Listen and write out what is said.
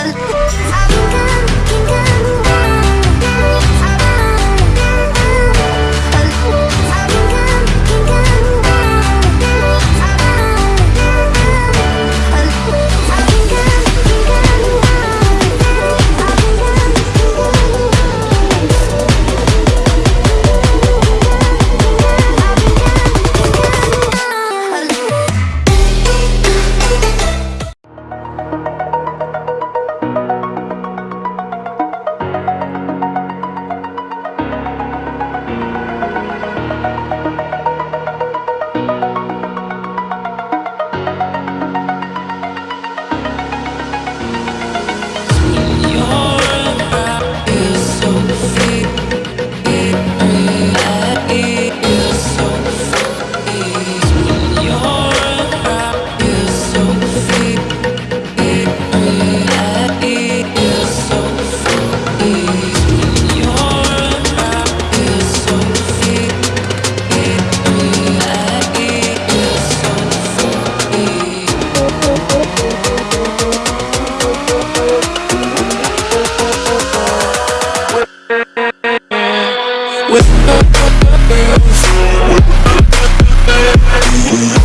I. with the girls.